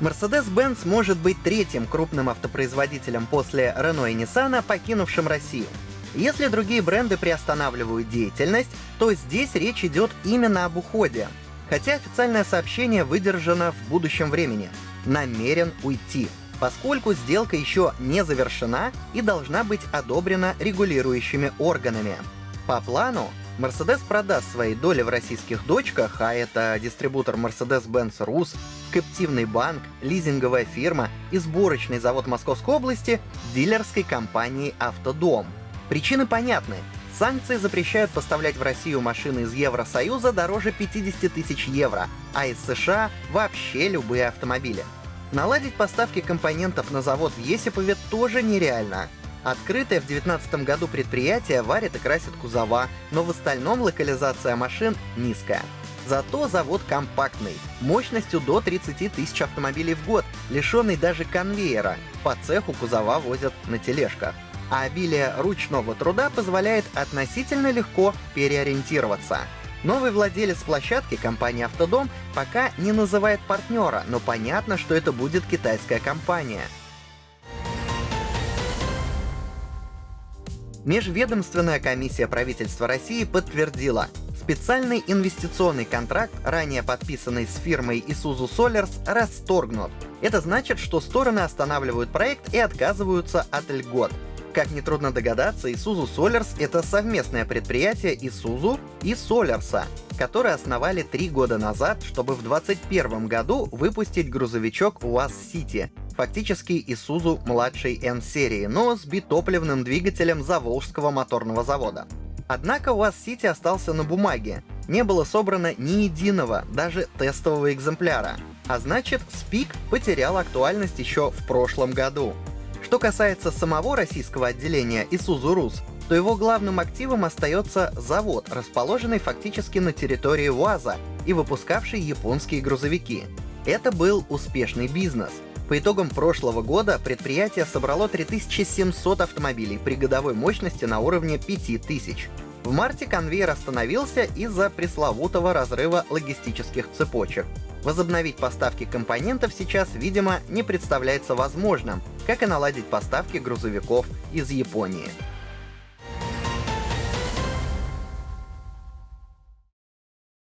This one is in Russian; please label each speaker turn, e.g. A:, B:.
A: Mercedes-Benz может быть третьим крупным автопроизводителем после Renault и Nissan, покинувшим Россию. Если другие бренды приостанавливают деятельность, то здесь речь идет именно об уходе. Хотя официальное сообщение выдержано в будущем времени. Намерен уйти поскольку сделка еще не завершена и должна быть одобрена регулирующими органами. По плану, Mercedes продаст свои доли в российских дочках, а это дистрибутор Mercedes-Benz Rus, каптивный банк, лизинговая фирма и сборочный завод Московской области дилерской компании «Автодом». Причины понятны. Санкции запрещают поставлять в Россию машины из Евросоюза дороже 50 тысяч евро, а из США вообще любые автомобили. Наладить поставки компонентов на завод в Есипове тоже нереально. Открытое в 2019 году предприятие варит и красит кузова, но в остальном локализация машин низкая. Зато завод компактный, мощностью до 30 тысяч автомобилей в год, лишенный даже конвейера. По цеху кузова возят на тележках. А обилие ручного труда позволяет относительно легко переориентироваться. Новый владелец площадки, компания «Автодом», пока не называет партнера, но понятно, что это будет китайская компания. Межведомственная комиссия правительства России подтвердила, специальный инвестиционный контракт, ранее подписанный с фирмой Isuzu Solars, расторгнут. Это значит, что стороны останавливают проект и отказываются от льгот. Как нетрудно догадаться, Isuzu Solars — это совместное предприятие Isuzu и Solarsa, которые основали три года назад, чтобы в 2021 году выпустить грузовичок УАЗ City, фактически Isuzu младшей N-серии, но с битопливным двигателем Заволжского моторного завода. Однако УАЗ City остался на бумаге, не было собрано ни единого, даже тестового экземпляра. А значит, Speak потерял актуальность еще в прошлом году. Что касается самого российского отделения Isuzu Rus, то его главным активом остается завод, расположенный фактически на территории УАЗа и выпускавший японские грузовики. Это был успешный бизнес. По итогам прошлого года предприятие собрало 3700 автомобилей при годовой мощности на уровне 5000. В марте конвейер остановился из-за пресловутого разрыва логистических цепочек. Возобновить поставки компонентов сейчас, видимо, не представляется возможным, как и наладить поставки грузовиков из Японии.